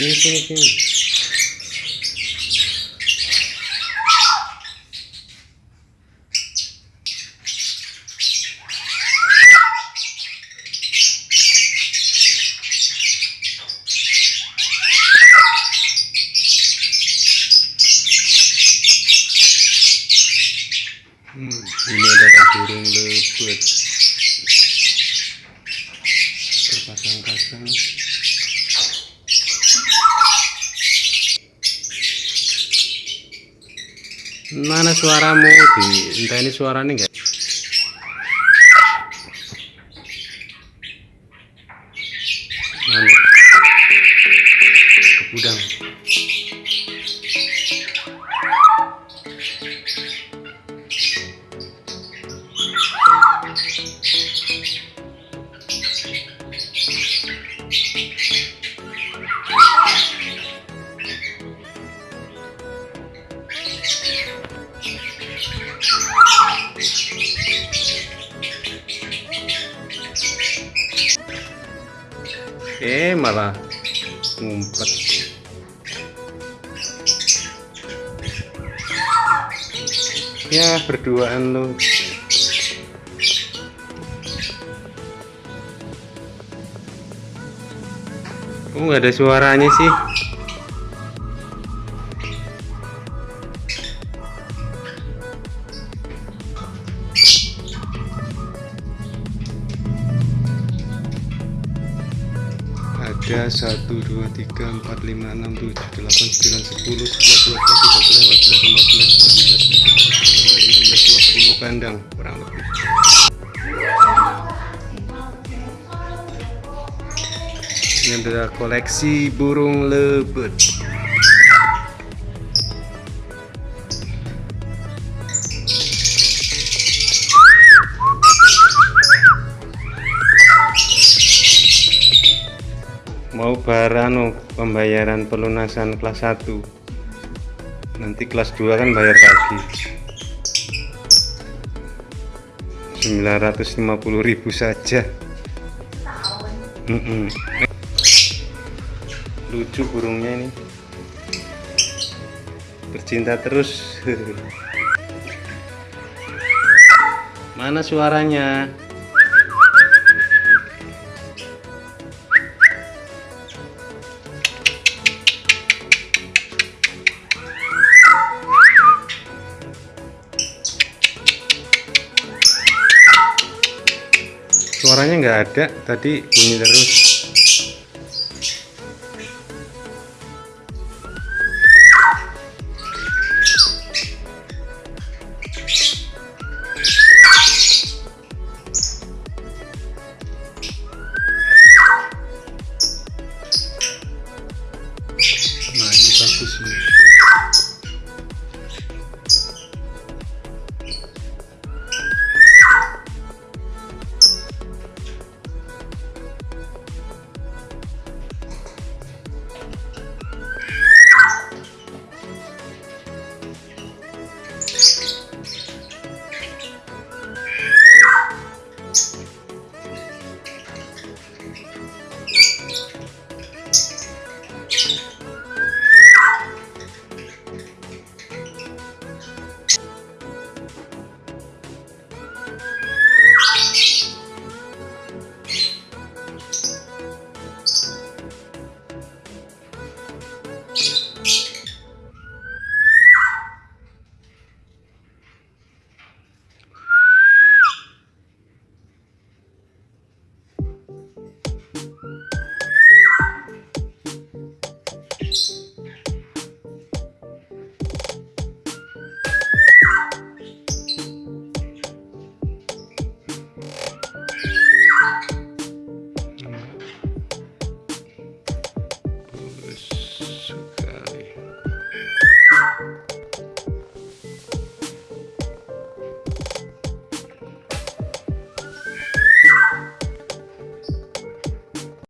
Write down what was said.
Gitu sih. Hmm, ini adalah burung lebut terpasang-pasang mana suaramu? Di entah ini suaranya enggak eh malah ngumpet. Ya berduaan lu. Kok nggak ada suaranya sih? 3 1 2 3 4 5 6 7 8 9 10 11 12 13 14 15 16 17 18 19 20 kandang kurang lebih. Ini adalah koleksi burung lebet. mau barano pembayaran pelunasan kelas 1 nanti kelas 2 kan bayar lagi. 950.000 saja. Mm -mm. lucu burungnya ini. Bercinta terus. Mana suaranya? suaranya nggak ada tadi bunyi terus.